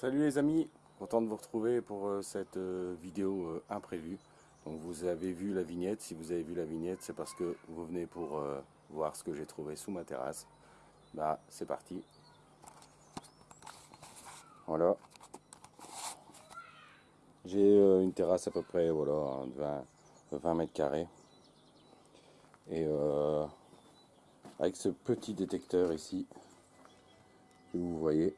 Salut les amis, content de vous retrouver pour euh, cette euh, vidéo euh, imprévue. Vous avez vu la vignette, si vous avez vu la vignette c'est parce que vous venez pour voir ce que j'ai trouvé sous ma terrasse. Bah c'est parti. Voilà. J'ai une terrasse à peu près voilà, de 20, 20 mètres carrés. Et avec ce petit détecteur ici, vous voyez,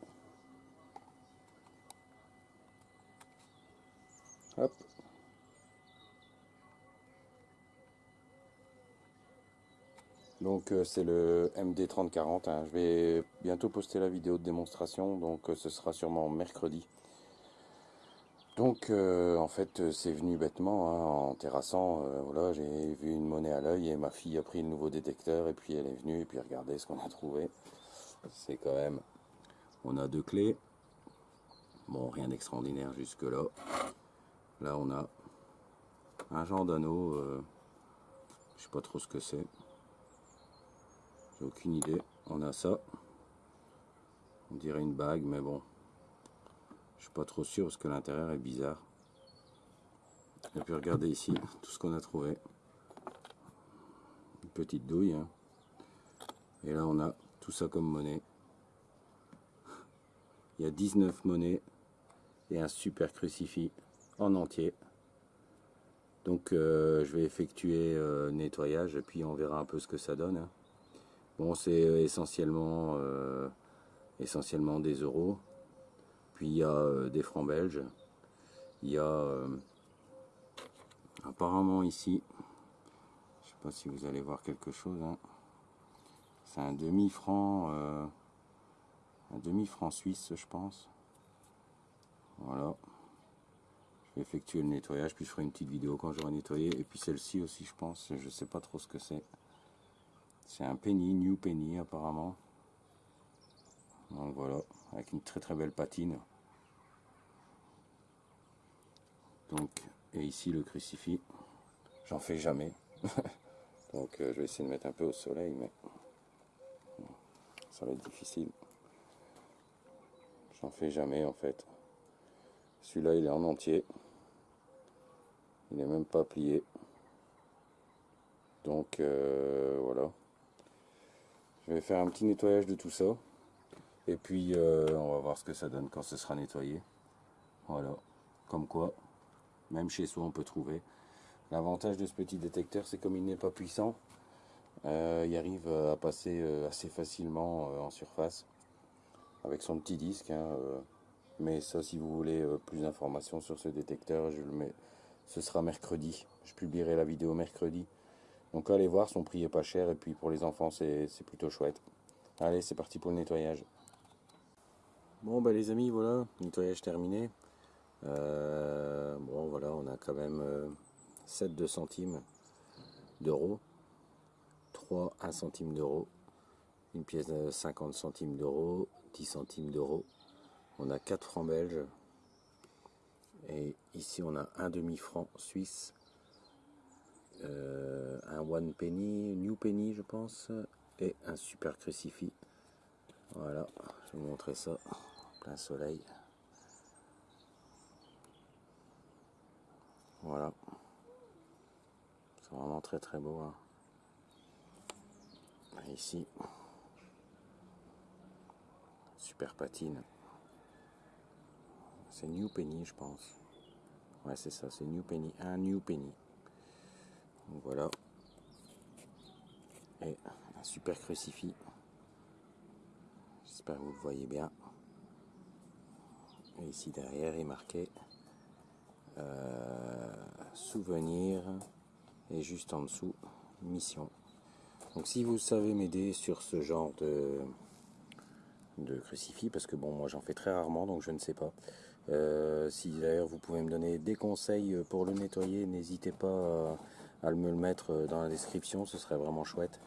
Donc euh, c'est le MD3040, hein. je vais bientôt poster la vidéo de démonstration, donc euh, ce sera sûrement mercredi. Donc euh, en fait c'est venu bêtement, hein, en terrassant, voilà, j'ai vu une monnaie à l'œil et ma fille a pris le nouveau détecteur et puis elle est venue et puis regardez ce qu'on a trouvé. C'est quand même, on a deux clés, bon rien d'extraordinaire jusque là. Là, on a un genre d'anneau. Euh, je sais pas trop ce que c'est. J'ai aucune idée. On a ça. On dirait une bague, mais bon. Je suis pas trop sûr parce que l'intérieur est bizarre. Et puis regardez ici tout ce qu'on a trouvé. Une petite douille. Hein. Et là, on a tout ça comme monnaie. Il y a 19 monnaies et un super crucifix en entier. Donc euh, je vais effectuer euh, nettoyage et puis on verra un peu ce que ça donne. Hein. Bon c'est euh, essentiellement essentiellement des euros. Puis il y a des francs belges. Il y a apparemment ici, je sais pas si vous allez voir quelque chose. Hein. C'est un demi franc, un demi franc suisse je pense. Voilà je vais effectuer le nettoyage, puis je ferai une petite vidéo quand j'aurai nettoyé. Et puis celle-ci aussi, je pense, je sais pas trop ce que c'est. C'est un penny, new penny apparemment. Donc voilà, avec une très très belle patine. Donc, et ici le crucifix, j'en fais jamais. Donc euh, je vais essayer de mettre un peu au soleil, mais ça va être difficile. J'en fais jamais en fait. Celui-là, il est en entier. Il n'est même pas plié. Donc, euh, voilà. Je vais faire un petit nettoyage de tout ça. Et puis, euh, on va voir ce que ça donne quand ce sera nettoyé. Voilà. Comme quoi, même chez soi, on peut trouver. L'avantage de ce petit détecteur, c'est comme il n'est pas puissant, euh, il arrive à passer assez facilement en surface avec son petit disque. Hein, mais ça, si vous voulez euh, plus d'informations sur ce détecteur, je le mets, ce sera mercredi. Je publierai la vidéo mercredi. Donc allez voir, son prix est pas cher et puis pour les enfants, c'est plutôt chouette. Allez, c'est parti pour le nettoyage. Bon, bah les amis, voilà, nettoyage terminé. Euh, bon, voilà, on a quand même euh, 7 2 centimes d'euros. 3 1 centime d'euros. Une pièce de 50 centimes d'euros, 10 centimes d'euros, on a 4 francs belges. Et ici on a un demi franc suisse. Euh, un one penny new penny je pense. Et un super crucifix. Voilà je vais vous montrer ça plein soleil. Voilà. C'est vraiment très très beau hein. ici super patine c'est New Penny, je pense. Ouais, c'est ça, c'est New Penny. Un New Penny. Donc voilà. Et un super crucifix. J'espère que vous le voyez bien. Et ici derrière est marqué euh, souvenir et juste en dessous mission. Donc si vous savez m'aider sur ce genre de, de crucifix parce que bon moi j'en fais très rarement donc je ne sais pas. Euh, si d'ailleurs vous pouvez me donner des conseils pour le nettoyer n'hésitez pas à, me le mettre dans la description ce serait vraiment chouette.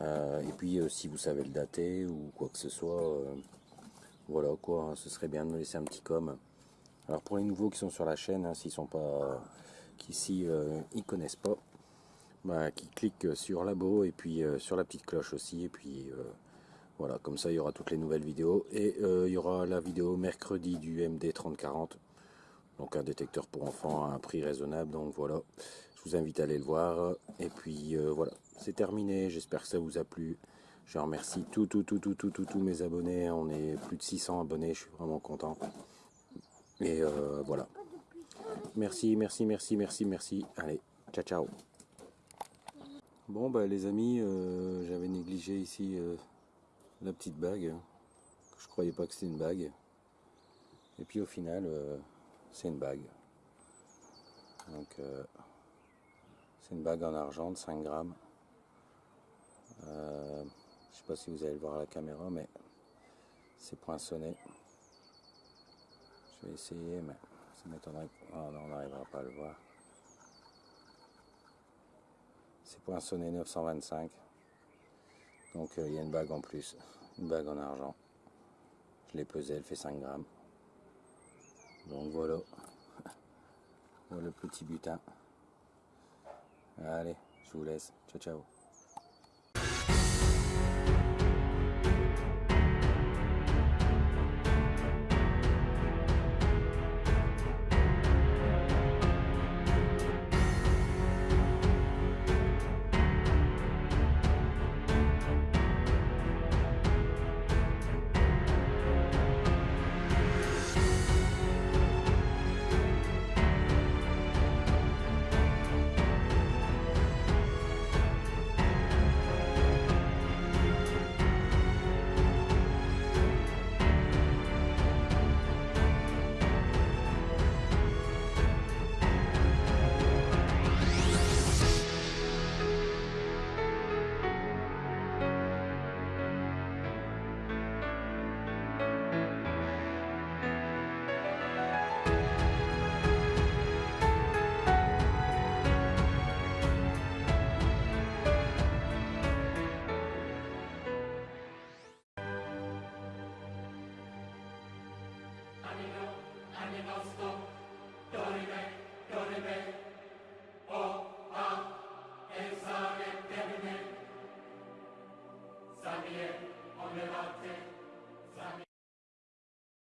Euh, et puis euh, si vous savez le dater ou quoi que ce soit voilà quoi hein, ce serait bien de me laisser un petit com. Alors pour les nouveaux qui sont sur la chaîne hein, s'ils sont pas qui ici ils connaissent pas bah, qui cliquent sur l'abo et puis sur la petite cloche aussi et puis Voilà, comme ça il y aura toutes les nouvelles vidéos. Et il y aura la vidéo mercredi du MD 3040. Donc un détecteur pour enfants à un prix raisonnable. Donc voilà, je vous invite à aller le voir. Et puis voilà, c'est terminé. J'espère que ça vous a plu. Je remercie tout, tout, tout, tout, tout, tous mes abonnés. On est plus de 600 abonnés. Je suis vraiment content. Et voilà. Merci, merci, merci, merci, merci. Allez, ciao, ciao. Bon, bah les amis, euh, j'avais négligé ici euh, la petite bague. Je croyais pas que c'était une bague. Et puis au final, euh, c'est une bague. Donc, c'est une bague en argent de 5 grammes. je sais pas si vous allez le voir à la caméra, mais c'est poinçonné. Je vais essayer, mais ça m'étonnerait. Oh, on n'arrivera pas à le voir. C'est poinçonné 925. Donc euh, il y a une bague en plus, une bague en argent. Je l'ai pesée, elle fait 5 grammes. Donc voilà. voilà le petit butin. Allez, je vous laisse. Ciao ciao. Animal stop, Dorime, Dorime.